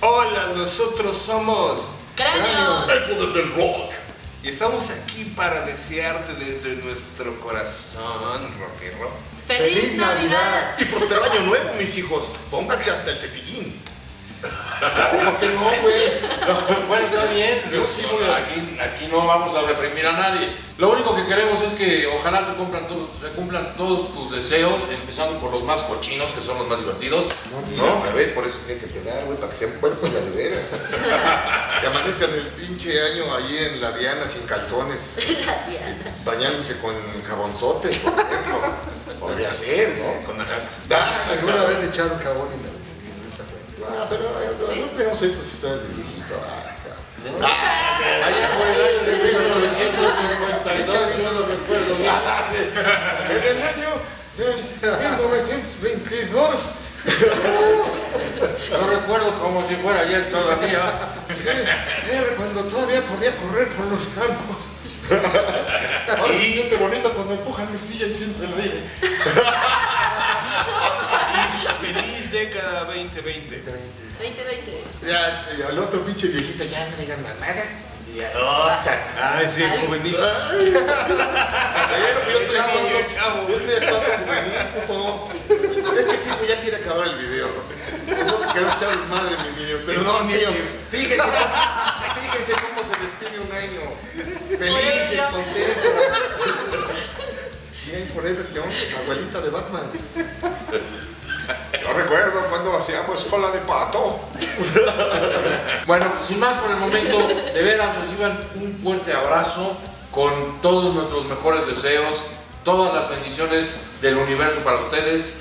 Hola, nosotros somos ¡Cráneo! El poder del rock. y estamos aquí para desearte desde nuestro corazón rockero ¡Feliz, Navidad! Y próspero año nuevo, mis hijos. Pónganse hasta el cepillín. ¿Cómo que no, güey? Bueno, está bien. Yo sí voy a- Aquí, aquí no vamos a reprimir a nadie. Lo único que queremos es que ojalá se cumplan, todos, se cumplan todos tus deseos, empezando por los más cochinos, que son los más divertidos. No, a ver, por eso tiene que pegar, güey, para que sean cuerpos de veras. que amanezcan el pinche año ahí en la Diana sin calzones, La Diana. bañándose con jabonzote, por ejemplo. Podría ser, ¿no? con Ajax. ¿Alguna vez echaron jabón en la en esa fue? Ah, pero eh, no tenemos estas historias de viejito. Ah. Allá por el año de 1952, yo no recuerdo bien. En el año de 1922. Yo recuerdo como si fuera ayer todavía. Era cuando todavía podía correr por los campos. Ahora se siente bonito cuando empujan mi silla y siempre el aire. Feliz década 2020. 2020. Ya, ya, el otro pinche viejito, ya no digan mamadas. Ay, sí, juvenil. Ay, yo estoy Chavo, niño, chavo. Yo estoy juvenil, puto. Este tipo ya quiere acabar el video, ¿no? Esos que queremos echarles madre, mis niños. Pero no, serio, fíjense, fíjense cómo se despide un año. Felices, contentos. Bien, Forever Young, abuelita de Batman. Cuando hacíamos cola de pato. Bueno, sin más por el momento, de veras reciban un fuerte abrazo con todos nuestros mejores deseos, todas las bendiciones del universo para ustedes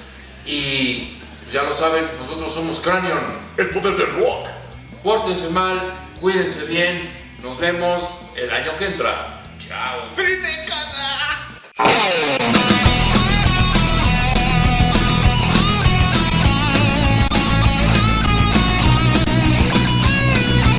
y ya lo saben, nosotros somos Cranion. El poder del rock. Pórtense mal, cuídense bien, nos vemos el año que entra. Chao. ¡Feliz década!